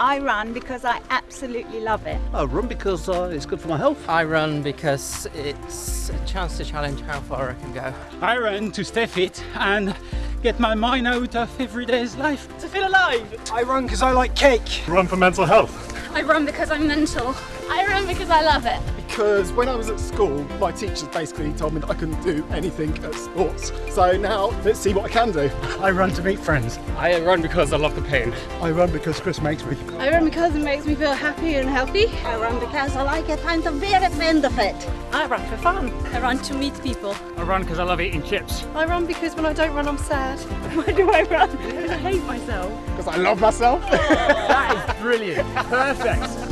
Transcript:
I run because I absolutely love it. I run because uh, it's good for my health. I run because it's a chance to challenge how far I can go. I run to stay fit and get my mind out of everyday's life. To feel alive! I run because I like cake. Run for mental health. I run because I'm mental. I run because I love it. Because when I was at school, my teachers basically told me that I couldn't do anything at sports. So now, let's see what I can do. I run to meet friends. I run because I love the pain. I run because Chris makes me. I run because it makes me feel happy and healthy. I run because I like it and I'm very fond of it. I run for fun. I run to meet people. I run because I love eating chips. I run because when I don't run, I'm sad. Why do I run? Because I hate myself. Because I love myself. that is brilliant. Perfect.